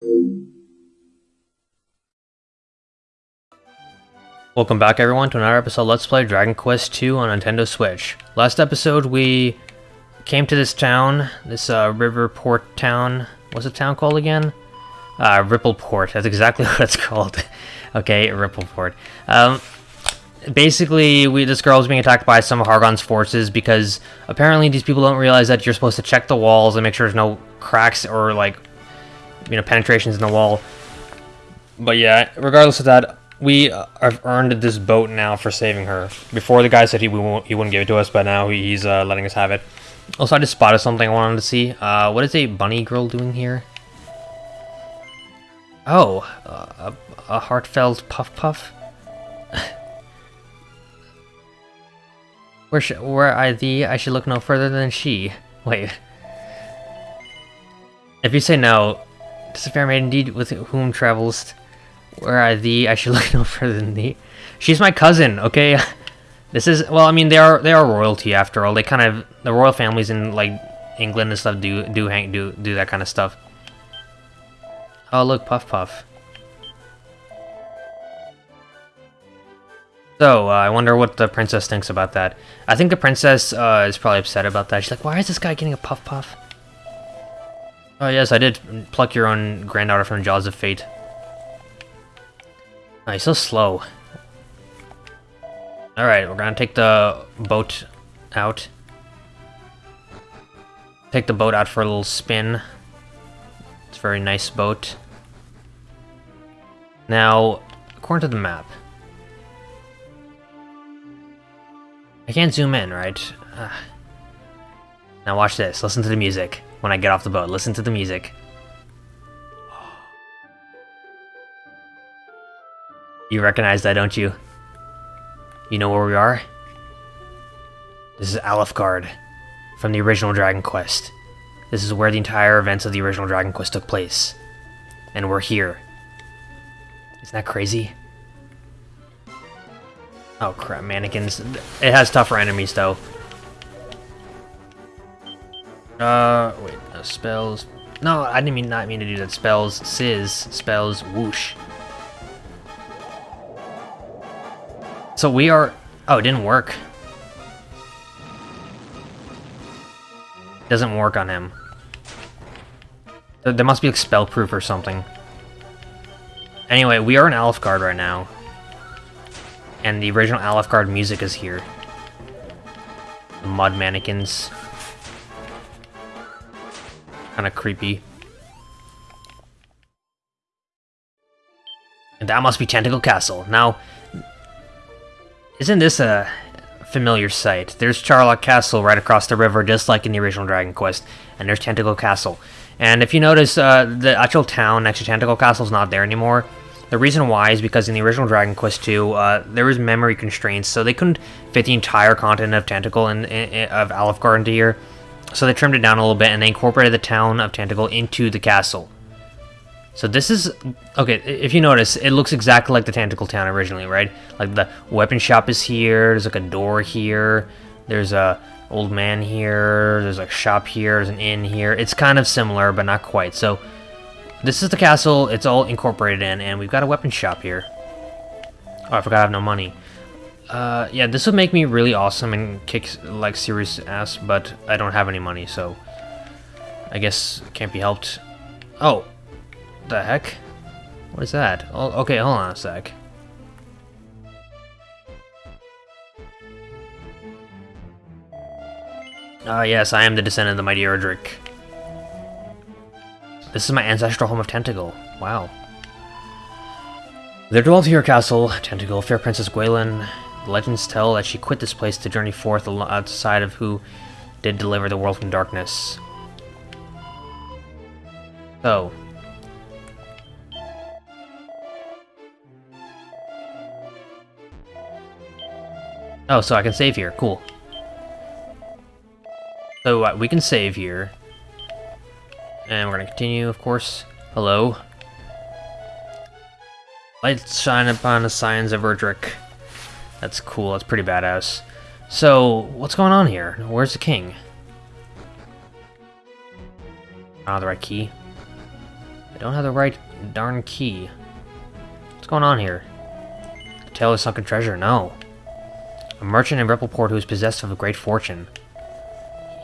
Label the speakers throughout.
Speaker 1: Welcome back everyone to another episode Let's Play Dragon Quest II on Nintendo Switch. Last episode we came to this town, this uh, Riverport town. What's the town called again? Uh, Rippleport, that's exactly what it's called. okay, Rippleport. Um, basically, we this girl is being attacked by some of Hargon's forces because apparently these people don't realize that you're supposed to check the walls and make sure there's no cracks or like, you know, penetrations in the wall. But yeah, regardless of that, we uh, have earned this boat now for saving her. Before the guy said he won't, he wouldn't give it to us, but now he's uh, letting us have it. Also, I just spotted something I wanted to see. Uh, what is a bunny girl doing here? Oh, uh, a, a heartfelt puff puff. where should where I thee? I should look no further than she. Wait. If you say no, tis a fair maid indeed with whom travels. Where I thee? I should look no further than thee. She's my cousin. Okay. This is well, I mean they are they are royalty after all. They kind of the royal families in like England and stuff do do hang do do that kind of stuff. Oh look, Puff Puff. So, uh, I wonder what the princess thinks about that. I think the princess uh, is probably upset about that. She's like, why is this guy getting a Puff Puff? Oh yes, I did pluck your own granddaughter from the jaws of fate. Oh, he's so slow. Alright, we're gonna take the boat out. Take the boat out for a little spin. It's a very nice boat. Now, according to the map... I can't zoom in, right? Uh, now watch this. Listen to the music when I get off the boat. Listen to the music. You recognize that, don't you? You know where we are? This is Alefgard, from the original Dragon Quest. This is where the entire events of the original Dragon Quest took place. And we're here. Isn't that crazy? Oh crap, mannequins. It has tougher enemies though. Uh, wait, uh, spells. No, I didn't mean not mean to do that. Spells, sizz, spells, whoosh. So we are... Oh, it didn't work. Doesn't work on him. There must be like spell-proof or something. Anyway, we are in Alefgard right now. And the original Alefgard music is here. The mud mannequins. Kinda creepy. And that must be Tantegel Castle. Now, isn't this a familiar sight? There's Charlock Castle right across the river, just like in the original Dragon Quest, and there's Tantegel Castle. And if you notice, uh, the actual town next to Tantegel Castle is not there anymore. The reason why is because in the original Dragon Quest 2, uh, there was memory constraints, so they couldn't fit the entire continent of Tantegel and of Alefgard into here. So they trimmed it down a little bit, and they incorporated the town of Tantegel into the castle. So this is, okay, if you notice, it looks exactly like the Tantegel Town originally, right? Like the weapon shop is here, there's like a door here, there's a old man here, there's a shop here, there's an inn here. It's kind of similar, but not quite. So this is the castle, it's all incorporated in, and we've got a weapon shop here. Oh, I forgot I have no money. Uh, yeah, this would make me really awesome and kick, like, serious ass, but I don't have any money, so... I guess can't be helped. Oh, the heck? What is that? Oh, okay, hold on a sec. Ah, uh, yes, I am the descendant of the mighty Erdrick. This is my ancestral home of Tantegel. Wow. There dwelt here a castle, Tantegel, fair Princess Gwaelin. Legends tell that she quit this place to journey forth outside of who did deliver the world from darkness. So, Oh, so I can save here. Cool. So uh, we can save here. And we're going to continue, of course. Hello. Lights shine upon the signs of Erdrick. That's cool. That's pretty badass. So, what's going on here? Where's the king? Ah, the right key. I don't have the right darn key. What's going on here? The tale of sunken treasure? No. A merchant in Rippleport who is possessed of a great fortune.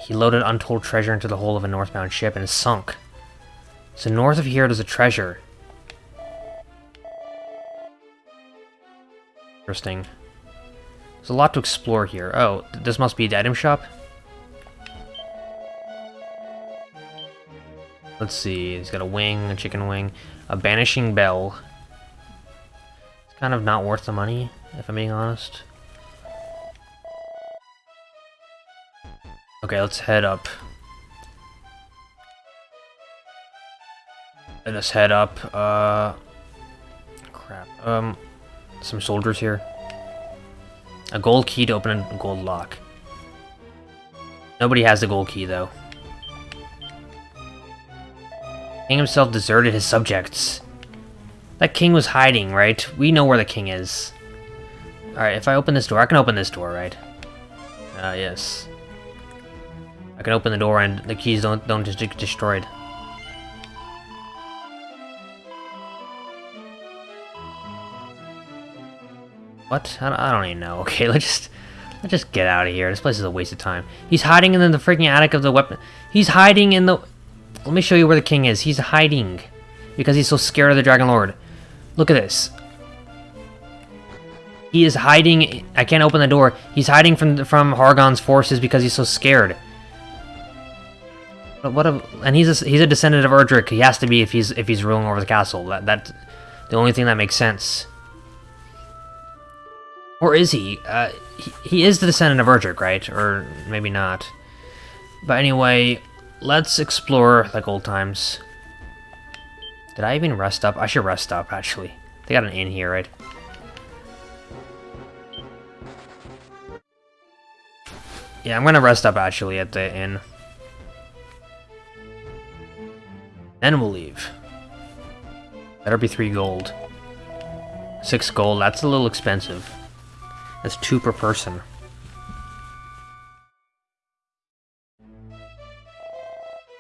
Speaker 1: He loaded untold treasure into the hull of a northbound ship and sunk. So north of here there's a treasure. Interesting. There's a lot to explore here. Oh, this must be the item shop? Let's see, he's got a wing, a chicken wing, a banishing bell. It's kind of not worth the money, if I'm being honest. Okay, let's head up. Let us head up. Uh, crap. Um, some soldiers here. A gold key to open a gold lock. Nobody has the gold key, though. King himself deserted his subjects. That king was hiding, right? We know where the king is. Alright, if I open this door, I can open this door, right? Ah, uh, yes. I can open the door and the keys don't don't just get destroyed. What? I don't, I don't even know. Okay, let's just let's just get out of here. This place is a waste of time. He's hiding in the freaking attic of the weapon. He's hiding in the. Let me show you where the king is. He's hiding because he's so scared of the Dragon Lord. Look at this. He is hiding. I can't open the door. He's hiding from from Hargon's forces because he's so scared. But what a, and he's a, he's a descendant of Erdrick. He has to be if he's if he's ruling over the castle. That that's the only thing that makes sense. Or is he? Uh, he, he is the descendant of Erdrick, right? Or maybe not. But anyway, let's explore like old times. Did I even rest up? I should rest up, actually. They got an inn here, right? Yeah, I'm gonna rest up, actually, at the inn. Then we'll leave. Better be three gold. Six gold, that's a little expensive. That's two per person.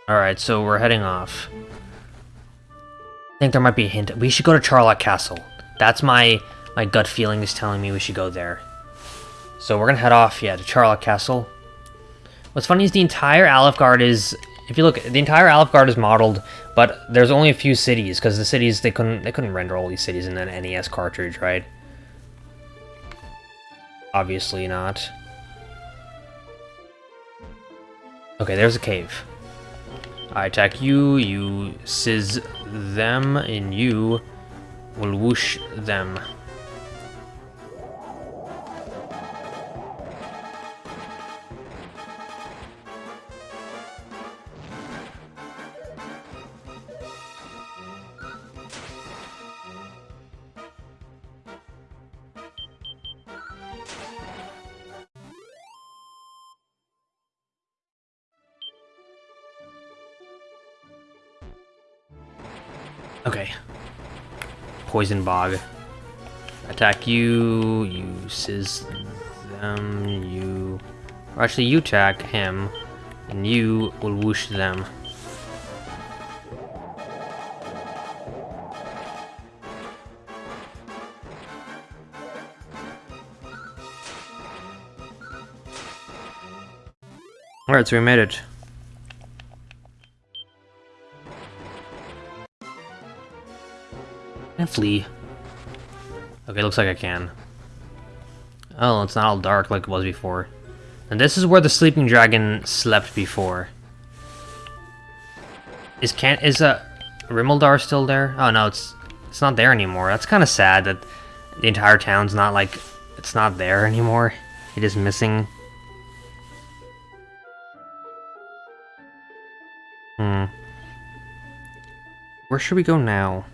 Speaker 1: Alright, so we're heading off. I think there might be a hint. We should go to Charlock Castle. That's my my gut feeling is telling me we should go there. So we're gonna head off, yeah, to Charlock Castle. What's funny is the entire Alefgard is if you look, the entire Alefgard is modeled, but there's only a few cities because the cities they couldn't they couldn't render all these cities in an NES cartridge, right? Obviously not. Okay, there's a cave. I attack you, you sizz them, and you will whoosh them. Poison Bog. Attack you, you sizz them, you... Or actually, you attack him, and you will whoosh them. Alright, so we made it. Flee? Okay, looks like I can. Oh, it's not all dark like it was before. And this is where the sleeping dragon slept before. Is can is uh Rimuldar still there? Oh no, it's it's not there anymore. That's kind of sad that the entire town's not like it's not there anymore. It is missing. Hmm. Where should we go now?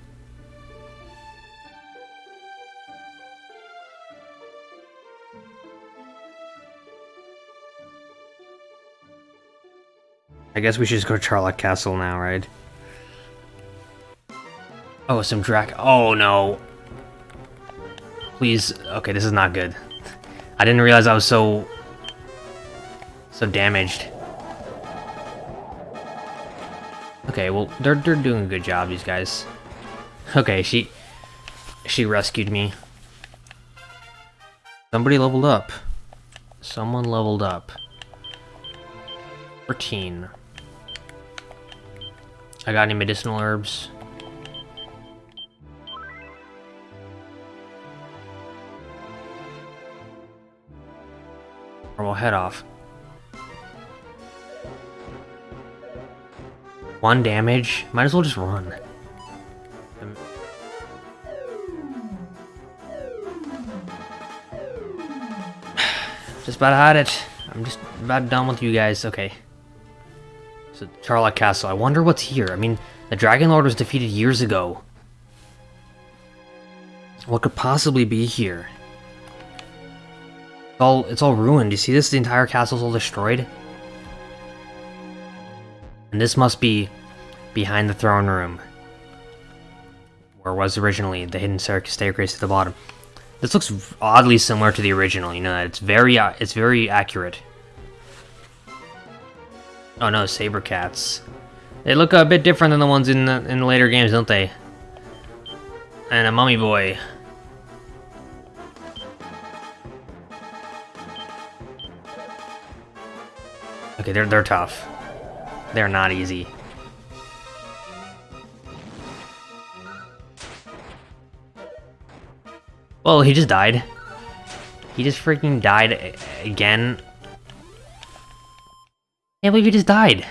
Speaker 1: I guess we should just go to Charlock Castle now, right? Oh, some drac- Oh, no. Please. Okay, this is not good. I didn't realize I was so... So damaged. Okay, Okay, well, they're, they're doing a good job, these guys. Okay, she... She rescued me. Somebody leveled up. Someone leveled up. 14. I got any medicinal herbs? Or we'll head off. One damage? Might as well just run. Just about had it. I'm just about done with you guys. Okay. So, Charlock Castle. I wonder what's here. I mean, the Dragon Lord was defeated years ago. What could possibly be here? It's all, it's all ruined. You see this? The entire castle's all destroyed. And this must be behind the throne room. Where was originally the hidden staircase at the bottom. This looks oddly similar to the original, you know, it's very, uh, it's very accurate. Oh no, saber cats. They look a bit different than the ones in the, in the later games, don't they? And a mummy boy. Okay, they're, they're tough. They're not easy. Well, he just died. He just freaking died again. Can't believe he just died.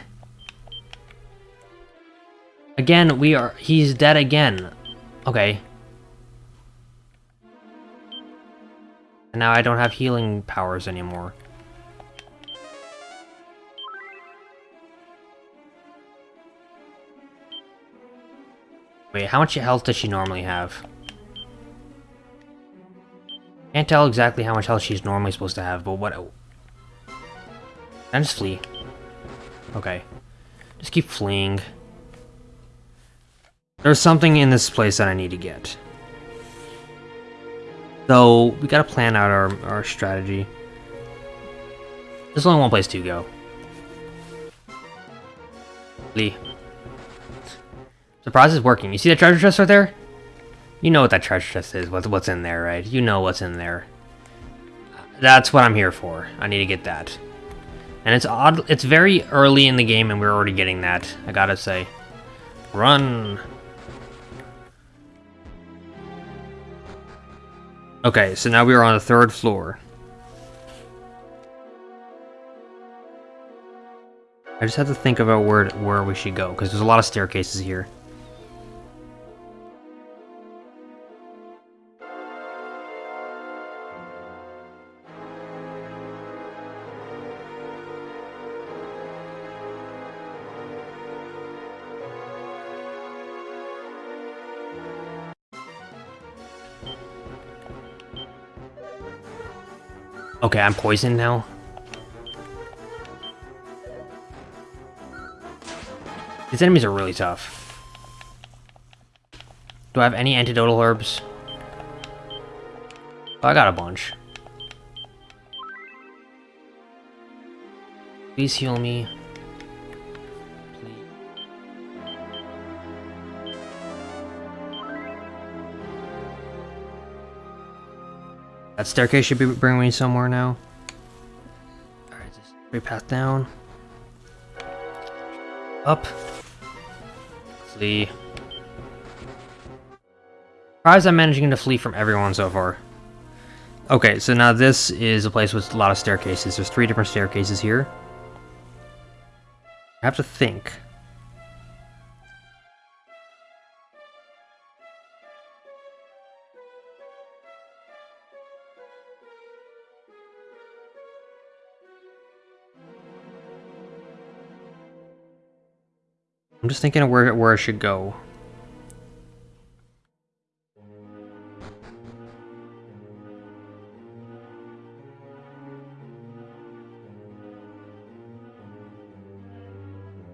Speaker 1: Again, we are- he's dead again. Okay. And now I don't have healing powers anymore. Wait, how much health does she normally have? Can't tell exactly how much health she's normally supposed to have, but what... Can I just flee? Okay. Just keep fleeing. There's something in this place that I need to get. So, we gotta plan out our, our strategy. There's only one place to go. Lee. Surprise is working. You see that treasure chest right there? You know what that treasure chest is, what's, what's in there, right? You know what's in there. That's what I'm here for. I need to get that. And it's odd, it's very early in the game and we're already getting that, I gotta say. Run! Okay, so now we are on the third floor. I just have to think about where where we should go, because there's a lot of staircases here. Okay, I'm poisoned now. These enemies are really tough. Do I have any antidotal herbs? Oh, I got a bunch. Please heal me. That staircase should be bringing me somewhere now. Alright, just straight path down. Up. Flee. Surprised I'm managing to flee from everyone so far. Okay, so now this is a place with a lot of staircases. There's three different staircases here. I have to think. I'm just thinking of where, where I should go.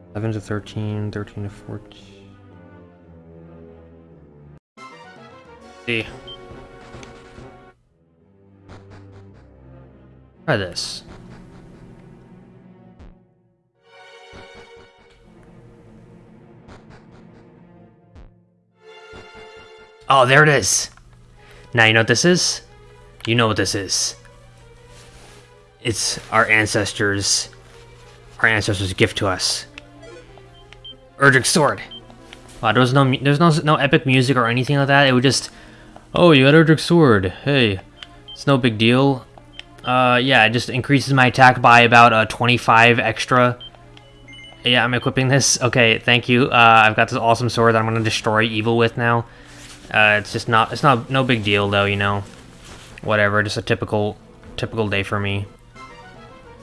Speaker 1: Eleven to thirteen, thirteen to fourteen. See. Try this. Oh, there it is. Now you know what this is? You know what this is. It's our ancestors. Our ancestors' gift to us. Erdrick Sword. Wow, there was no there's no no epic music or anything like that. It was just, oh, you got Erdrick Sword. Hey, it's no big deal. Uh, yeah, it just increases my attack by about uh, 25 extra. Yeah, I'm equipping this. Okay, thank you. Uh, I've got this awesome sword that I'm gonna destroy evil with now. Uh, it's just not, it's not, no big deal though, you know. Whatever, just a typical, typical day for me.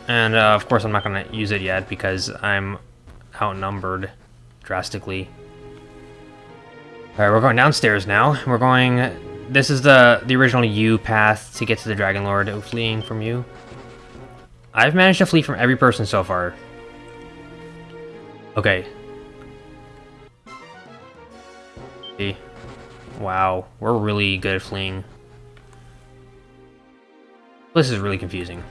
Speaker 1: And, uh, of course I'm not gonna use it yet because I'm outnumbered drastically. Alright, we're going downstairs now. We're going... This is the, the original U path to get to the Dragon Lord, fleeing from you. I've managed to flee from every person so far. Okay. Wow, we're really good at fleeing. This is really confusing.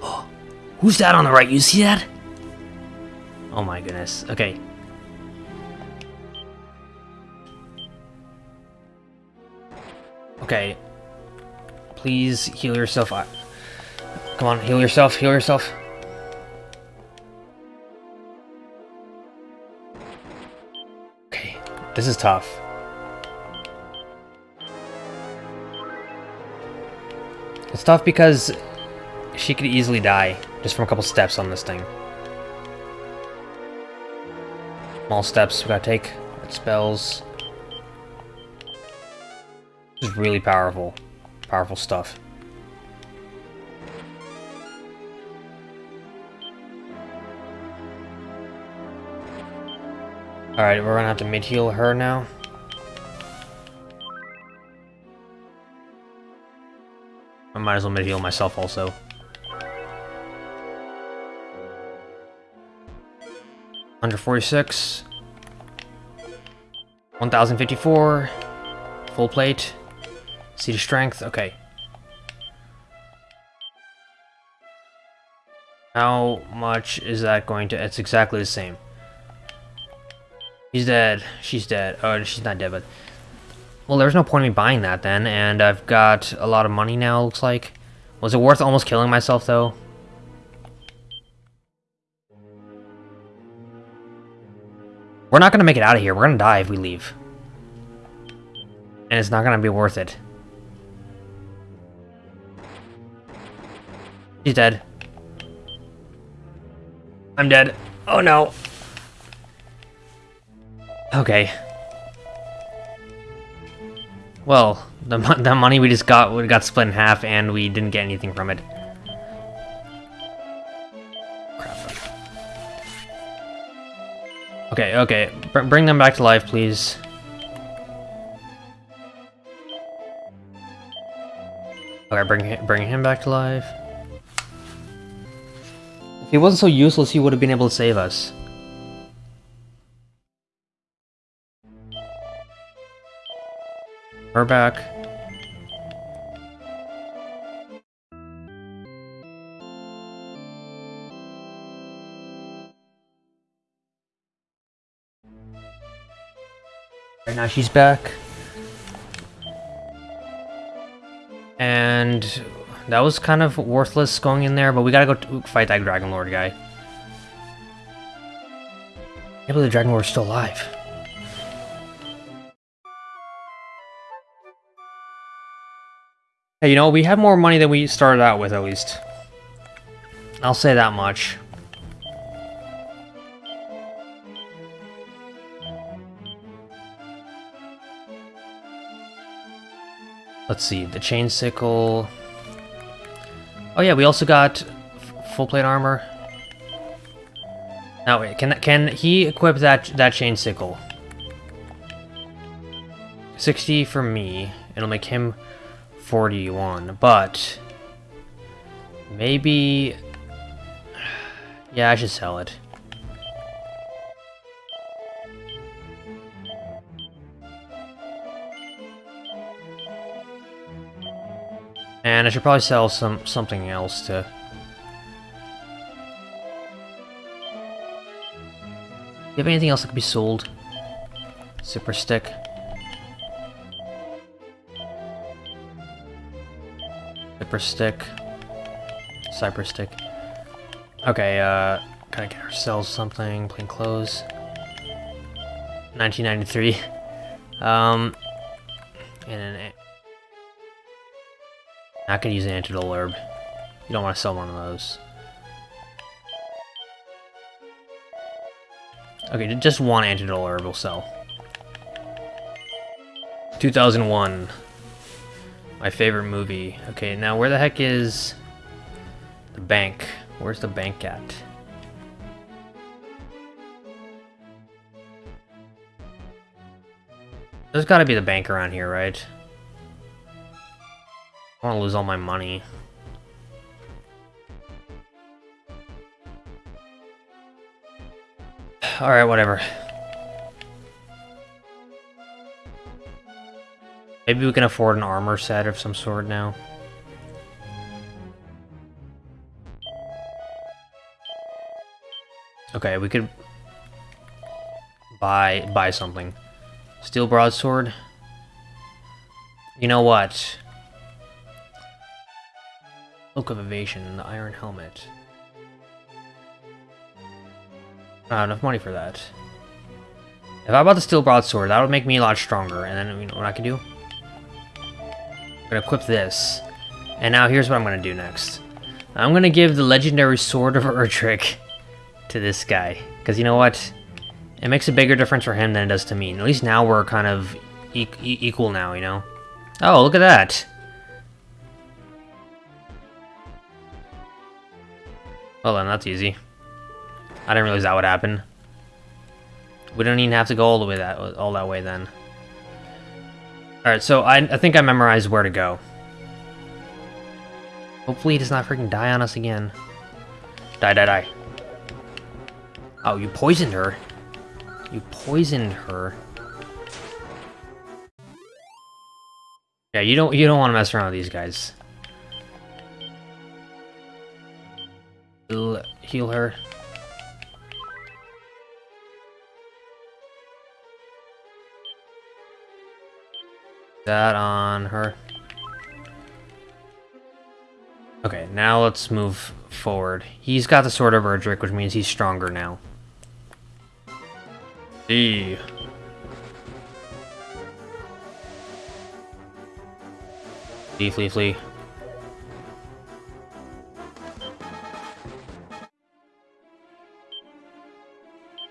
Speaker 1: Oh, who's that on the right? You see that? Oh my goodness. Okay. Okay. Please heal yourself. Come on, heal yourself, heal yourself. This is tough. It's tough because she could easily die just from a couple steps on this thing. Small steps we gotta take. Spells. This is really powerful. Powerful stuff. Alright, we're gonna have to mid-heal her now. I might as well mid-heal myself also. Under 46. 1054. Full plate. Seed of Strength, okay. How much is that going to... It's exactly the same. He's dead. She's dead. Oh, she's not dead, but... Well, there's no point in me buying that then, and I've got a lot of money now, looks like. Was it worth almost killing myself, though? We're not gonna make it out of here. We're gonna die if we leave. And it's not gonna be worth it. He's dead. I'm dead. Oh no. Okay. Well, the, the money we just got we got split in half and we didn't get anything from it. Crap. Okay, okay. Br bring them back to life, please. Okay, bring, bring him back to life. If he wasn't so useless, he would have been able to save us. Her back. Right now she's back. And that was kind of worthless going in there, but we gotta go fight that Dragon Lord guy. I believe the Dragon Lord's still alive. Hey, you know, we have more money than we started out with, at least. I'll say that much. Let's see, the chain sickle. Oh yeah, we also got full plate armor. Now wait, can can he equip that that chain sickle? 60 for me. It'll make him 41, but maybe yeah, I should sell it. And I should probably sell some something else to... You have anything else that could be sold? Super stick. Cypress stick. Cypress stick. Okay, uh, gotta get ourselves something. Plain clothes. 1993. Um, and an. Gonna use an antidote herb. You don't want to sell one of those. Okay, just one antidote herb will sell. 2001. My favorite movie. Okay, now where the heck is the bank? Where's the bank at? There's gotta be the bank around here, right? I want to lose all my money. Alright, whatever. Maybe we can afford an armor set of some sort now. Okay, we could buy buy something. Steel broadsword. You know what? Cloak of Evasion, the Iron Helmet. Not enough money for that. If I bought the Steel Broadsword, that would make me a lot stronger. And then, you know what I can do? I'm gonna equip this. And now here's what I'm gonna do next. I'm gonna give the Legendary Sword of Erdrick to this guy. Because you know what? It makes a bigger difference for him than it does to me. And at least now we're kind of e e equal now, you know? Oh, look at that! Well then, that's easy. I didn't realize that would happen. We don't even have to go all the way that all that way then. Alright, so I, I think I memorized where to go. Hopefully he does not freaking die on us again. Die, die, die. Oh, you poisoned her? You poisoned her. Yeah, you don't you don't want to mess around with these guys. Heal her. That on her. Okay, now let's move forward. He's got the Sword of Erdrick, which means he's stronger now. D. Flee, flee, flee.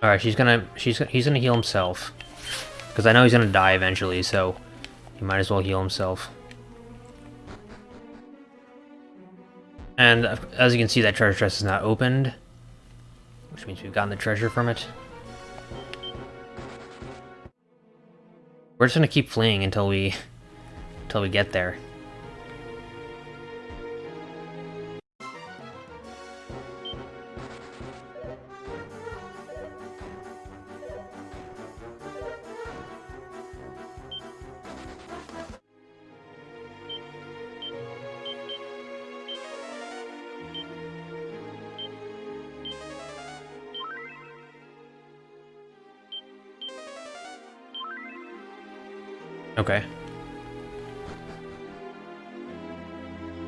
Speaker 1: Alright, she's gonna, she's, he's gonna heal himself. Because I know he's gonna die eventually, so he might as well heal himself. And uh, as you can see, that treasure chest is not opened. Which means we've gotten the treasure from it. We're just gonna keep fleeing until we until we get there. Okay.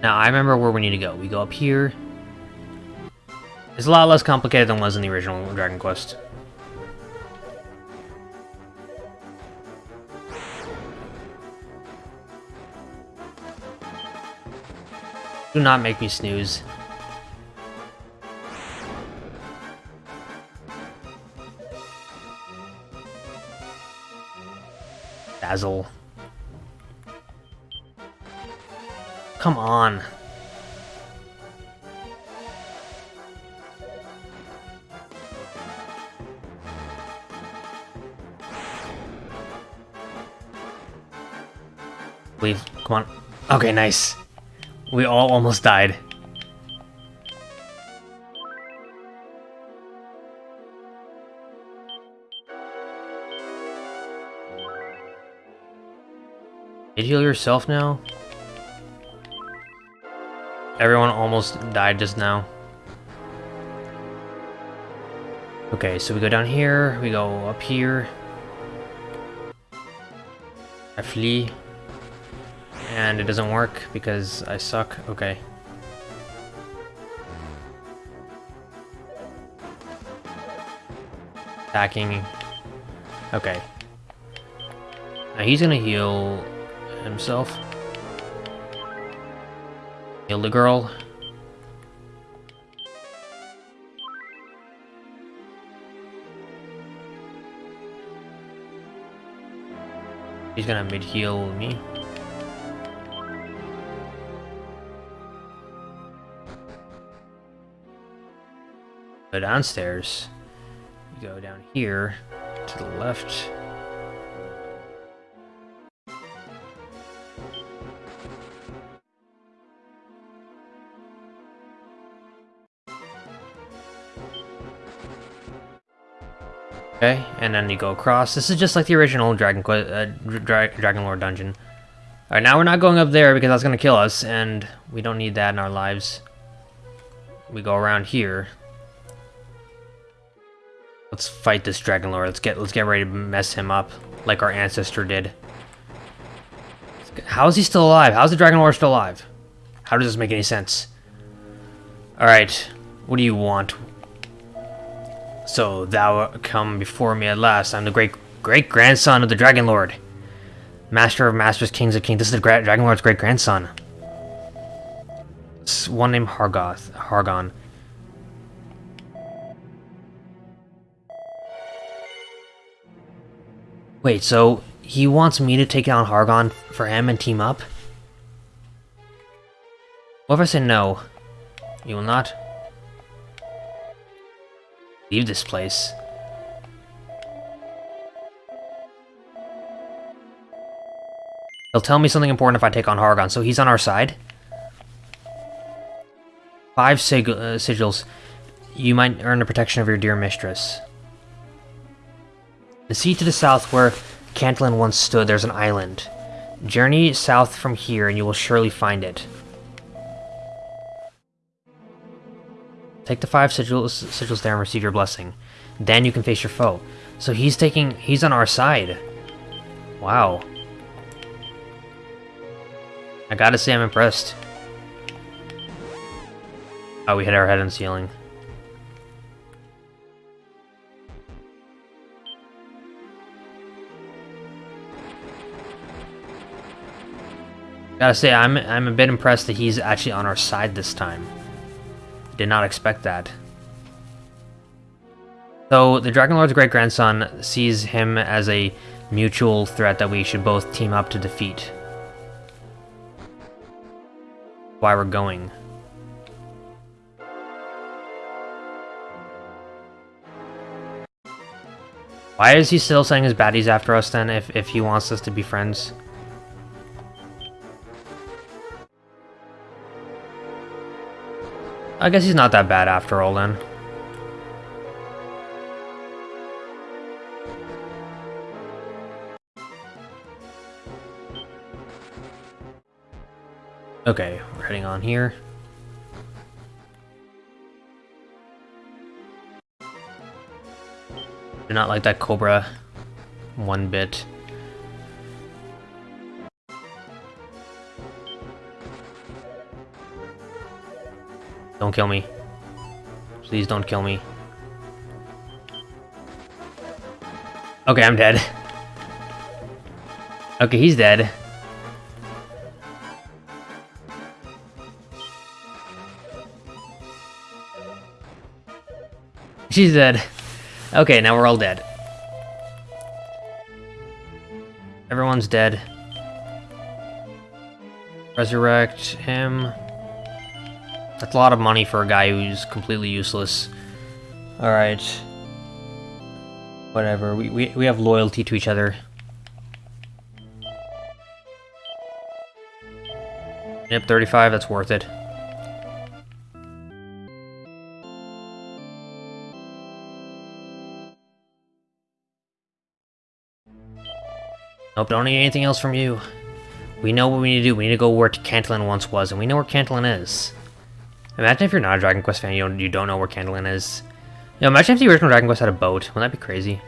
Speaker 1: Now, I remember where we need to go. We go up here. It's a lot less complicated than was in the original Dragon Quest. Do not make me snooze. Dazzle. Come on. Leave. Come on. Okay, nice. We all almost died. Did you heal yourself now? Everyone almost died just now. Okay, so we go down here, we go up here. I flee. and it doesn't work because I suck. Okay. Attacking. Okay. Now he's gonna heal himself. Heal the girl. He's gonna mid-heal me. Go downstairs. You go down here to the left. Okay, and then you go across. This is just like the original Dragon Quest, uh, Dra Dragon Lord dungeon. Alright, now we're not going up there because that's to kill us, and we don't need that in our lives. We go around here. Let's fight this Dragon Lord. Let's get let's get ready to mess him up, like our ancestor did. How is he still alive? How is the Dragon Lord still alive? How does this make any sense? Alright, what do you want? So thou come before me at last. I'm the great great grandson of the Dragon Lord. Master of Masters, Kings of Kings. This is the Dragon Lord's great grandson. It's one named Hargoth. Hargon. Wait, so he wants me to take down Hargon for him and team up? What if I say no? You will not? Leave this place. He'll tell me something important if I take on Hargon, so he's on our side. Five sig uh, sigils. You might earn the protection of your dear mistress. The sea to the south where Cantlin once stood, there's an island. Journey south from here and you will surely find it. Take the five sigils, sigils there and receive your blessing. Then you can face your foe. So he's taking... He's on our side. Wow. I gotta say I'm impressed. Oh, we hit our head on the ceiling. Gotta say, I'm I'm a bit impressed that he's actually on our side this time. Did not expect that. So, the Dragon Lord's great-grandson sees him as a mutual threat that we should both team up to defeat. Why we're going. Why is he still sending his baddies after us then, if, if he wants us to be friends? I guess he's not that bad after all then. Okay, we're heading on here. Do not like that Cobra one bit. Don't kill me. Please don't kill me. Okay, I'm dead. Okay, he's dead. She's dead. Okay, now we're all dead. Everyone's dead. Resurrect him. That's a lot of money for a guy who's completely useless. Alright. Whatever, we, we, we have loyalty to each other. Yep, 35, that's worth it. Nope, don't need anything else from you. We know what we need to do. We need to go where Cantlin once was, and we know where Cantlin is. Imagine if you're not a Dragon Quest fan, you don't, you don't know where Cantlin is. You know, imagine if the original Dragon Quest had a boat. Wouldn't that be crazy?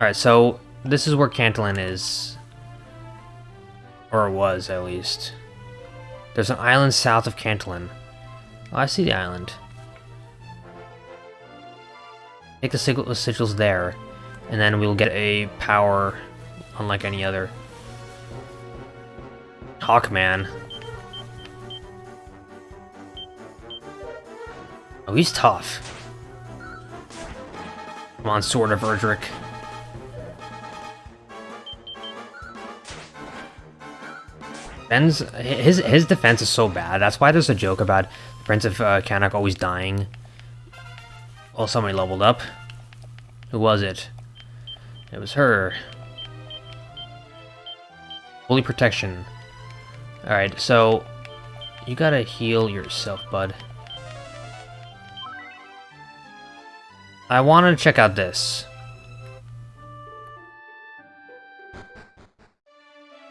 Speaker 1: Alright, so this is where Cantlin is. Or was, at least. There's an island south of Cantlin. Oh, I see the island. Take the sigils there, and then we'll get a power unlike any other. Hawkman. Oh, he's tough. Come on, Sword of Erdrick. Ben's his his defense is so bad. That's why there's a joke about Prince of uh, Cannock always dying. Oh, somebody leveled up. Who was it? It was her. Holy protection. Alright, so you gotta heal yourself, bud. I wanted to check out this.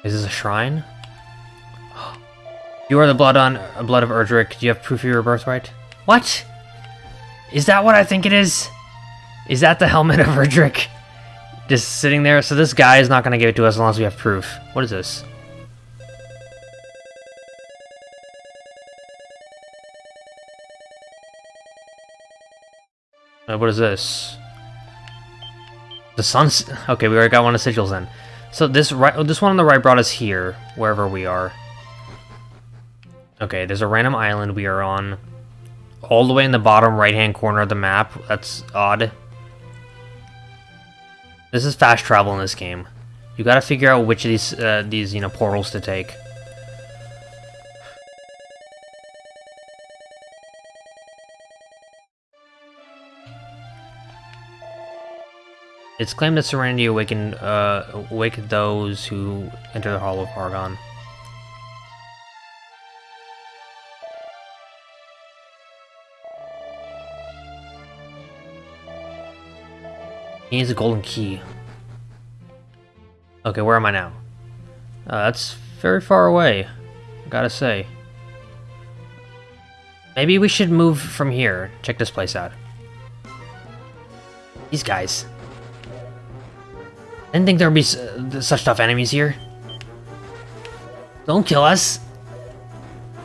Speaker 1: Is this a shrine? You are the blood on uh, blood of Erdrick. Do you have proof of your birthright? What? Is that what I think it is? Is that the helmet of Erdrick? Just sitting there? So this guy is not going to give it to us unless we have proof. What is this? Uh, what is this? The sun's... Okay, we already got one of sigils then. So this right, this one on the right brought us here, wherever we are. Okay, there's a random island we are on. All the way in the bottom right-hand corner of the map. That's odd. This is fast travel in this game. You gotta figure out which of these, uh, these, you know, portals to take. It's claimed that Serenity awakened, uh, awakened those who enter the Hall of Hargon. He needs a golden key. Okay, where am I now? Uh, that's very far away, I gotta say. Maybe we should move from here. Check this place out. These guys. I didn't think there'd be such tough enemies here. Don't kill us.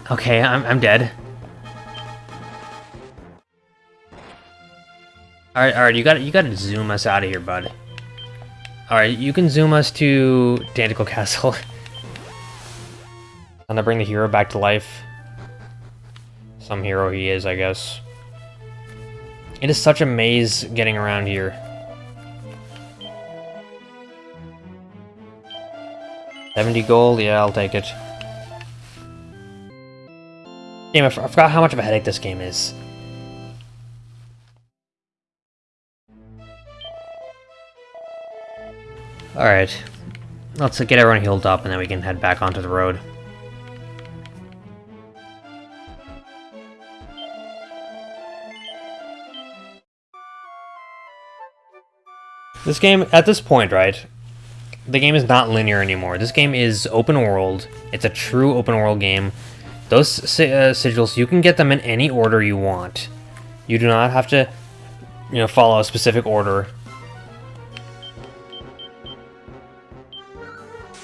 Speaker 1: Okay, I'm, I'm dead. Alright, alright, you gotta you gotta zoom us out of here, bud. Alright, you can zoom us to Tantegel Castle. and to bring the hero back to life. Some hero he is, I guess. It is such a maze getting around here. 70 gold? Yeah, I'll take it. Damn, I forgot how much of a headache this game is. Alright. Let's get everyone healed up and then we can head back onto the road. This game, at this point, right, the game is not linear anymore. This game is open world. It's a true open world game. Those uh, sigils, you can get them in any order you want. You do not have to, you know, follow a specific order.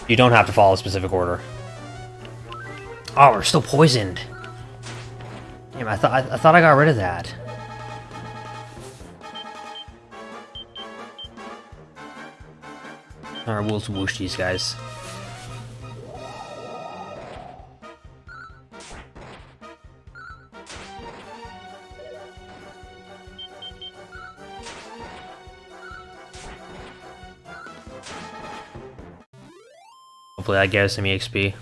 Speaker 1: You don't have to follow a specific order. Oh, we're still poisoned. Damn, I thought I, I thought I got rid of that. Alright, we'll whoosh these guys. Hopefully that gives some EXP.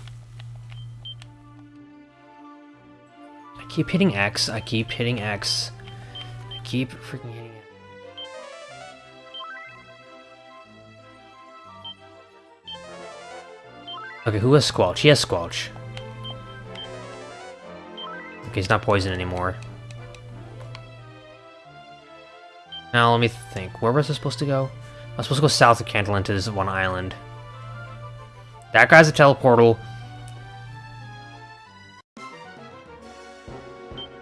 Speaker 1: I keep hitting X, I keep hitting X. I keep freaking Okay, who has Squelch? He has Squelch. Okay, he's not poison anymore. Now, let me think. Where was I supposed to go? I was supposed to go south of Cantlin to this one island. That guy's a teleportal.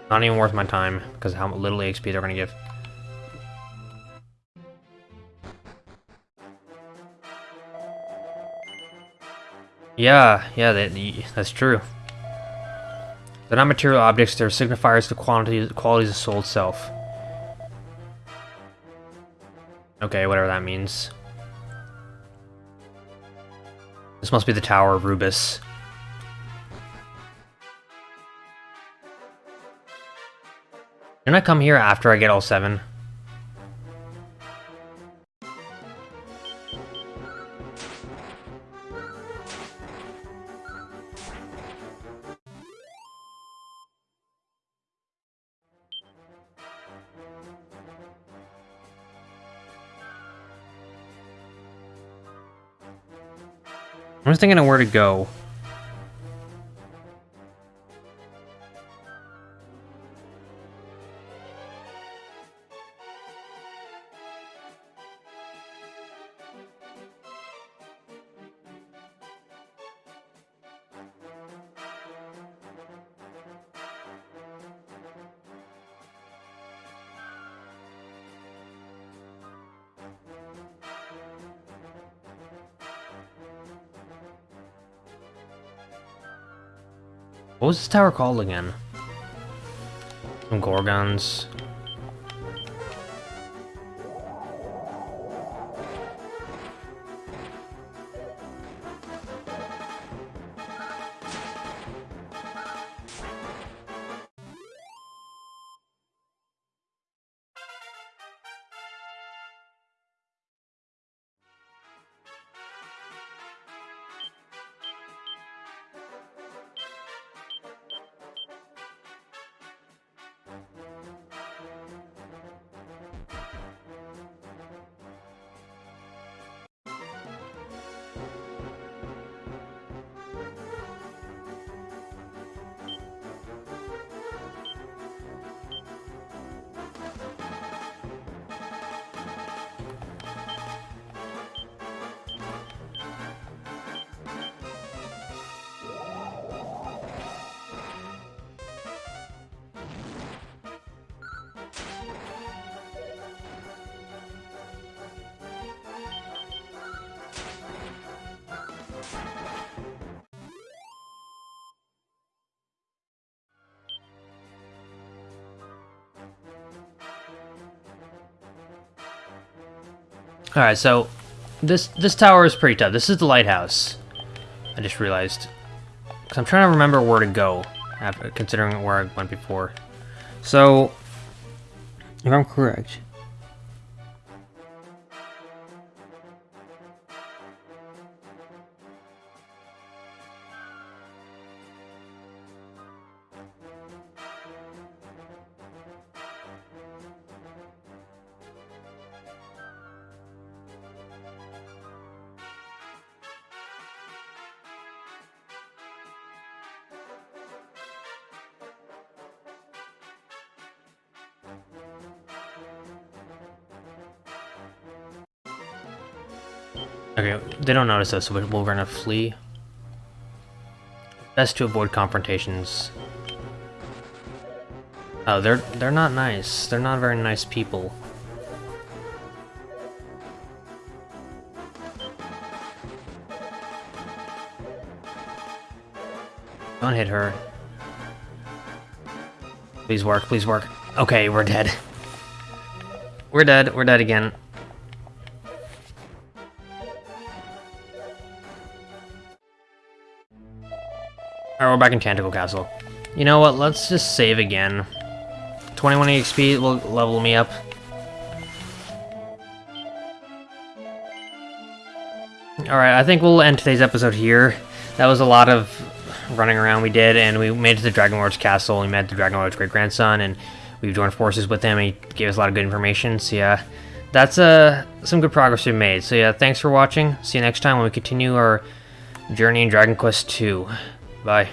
Speaker 1: Not even worth my time, because how little XP they're going to give. Yeah, yeah, that, that's true. They're not material objects, they're signifiers to quantities, qualities of soul itself. Okay, whatever that means. This must be the Tower of Rubiss. Didn't I come here after I get all seven? I'm just thinking of where to go. What was this tower called again? Some Gorgons. Alright, so this this tower is pretty tough. This is the lighthouse. I just realized. Because I'm trying to remember where to go, after, considering where I went before. So, if I'm correct, notice us, so we're gonna flee. Best to avoid confrontations. Oh, they're they're not nice. They're not very nice people. Don't hit her. Please work, please work. Okay, we're dead. We're dead, we're dead again. Alright, we're back in Tantegel Castle. You know what, let's just save again. 21 XP will level me up. Alright, I think we'll end today's episode here. That was a lot of running around we did, and we made it to the Dragon Lord's castle, we met the Dragon Lord's great-grandson, and we joined forces with him, he gave us a lot of good information, so yeah. That's uh, some good progress we made. So yeah, thanks for watching. See you next time when we continue our journey in Dragon Quest II. Rồi